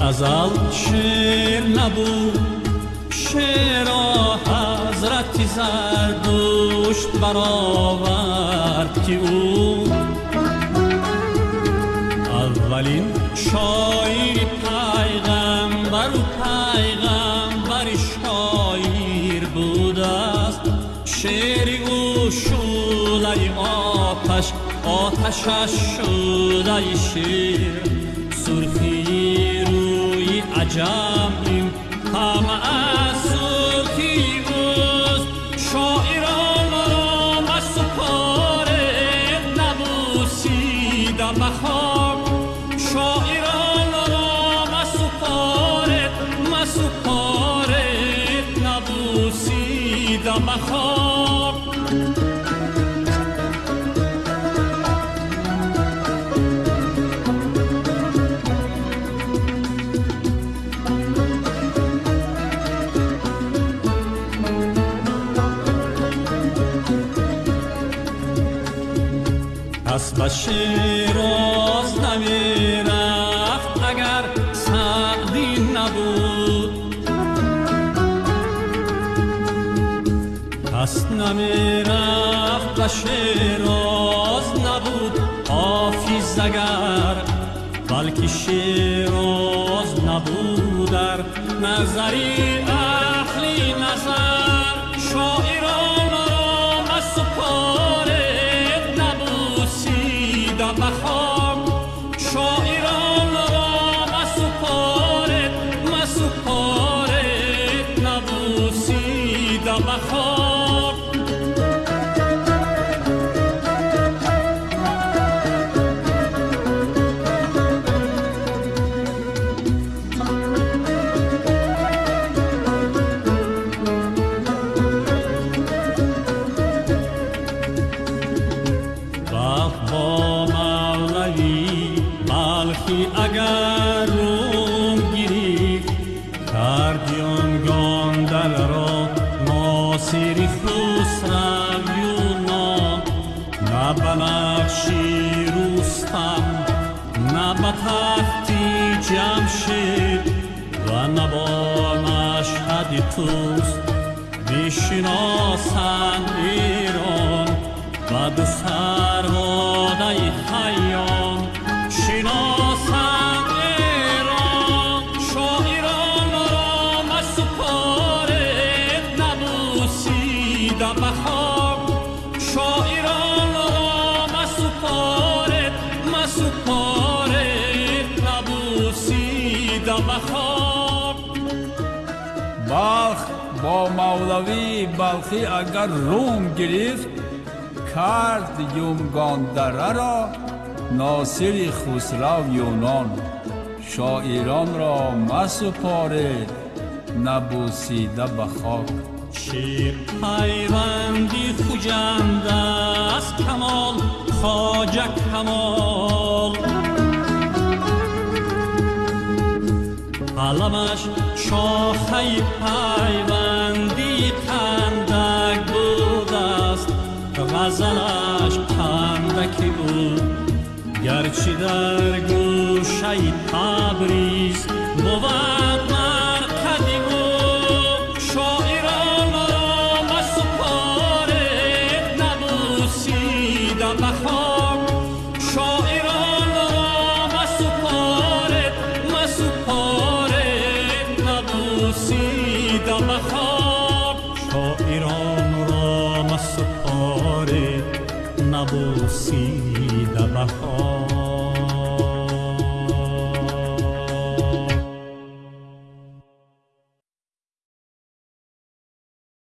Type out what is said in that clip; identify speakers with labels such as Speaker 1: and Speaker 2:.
Speaker 1: از ازل شعر نبود شعر حضرت زردشت برآورد که او اولین شاعر پیغمبر و پیغمبر شاعر بوده است شعر او شوله آتش آتشش شده شیر. این همه از سرخی اوست شاعران را مسپاره نبوسیده بخواب شاعران را مسپاره مسپاره نبوسیده بخواب پس به شیراز نمی رفت اگر سعدی نبود. پس نمی رفت شیراز نبود. حافظ اگر بلکه شیراز نبود. در نظری بلخی اگر روم گیری کردیان گاندل را ناصری خسرو یونا نه بنفشی روستم نه جمشید و نه با مشهد توست. بشناسند ایران و دو مسپارد نبوسیده بخواب
Speaker 2: بلخ با مولوی بلخی اگر روم گرفت کرد یومگاندره را ناصر خسرو یونان. شاعران را مسپارد نبوسیده خاک
Speaker 1: شیر پیوندی خوجنده از کمال خواجه کمال. قلمش شاخه پیوندی خندک بود است غزلش خندکی بود. گرچه در گوشه تبریز بود نبوسیده بخواب شاعران را مسپارد نبوسیده بخواب